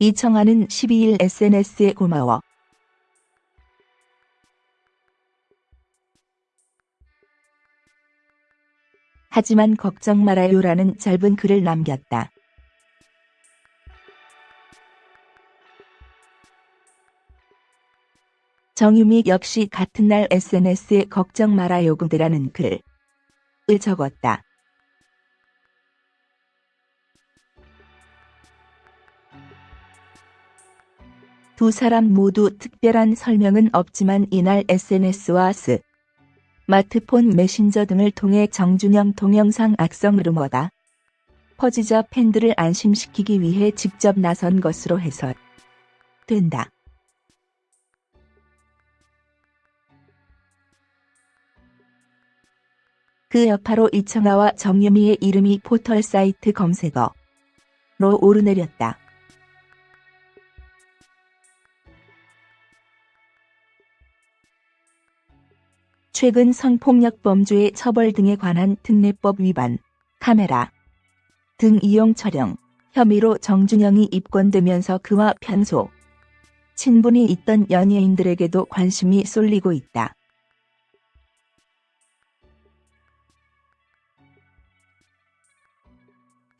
이청아는 12일 SNS에 고마워. 하지만 걱정 말아요라는 짧은 글을 남겼다. 정유미 역시 같은 날 SNS에 걱정 말아요 그들라는 글을 적었다. 두 사람 모두 특별한 설명은 없지만 이날 SNS와 스 마트폰 메신저 등을 통해 정준영 동영상 악성 루머가 퍼지자 팬들을 안심시키기 위해 직접 나선 것으로 해석된다. 그 여파로 이청아와 정유미의 이름이 포털 사이트 검색어로 오르내렸다. 최근 성폭력 범죄의 처벌 등에 관한 특례법 위반, 카메라 등 이용 촬영 혐의로 정준영이 입건되면서 그와 편소, 친분이 있던 연예인들에게도 관심이 쏠리고 있다.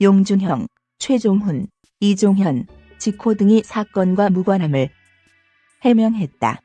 용준형, 최종훈, 이종현, 지코 등이 사건과 무관함을 해명했다.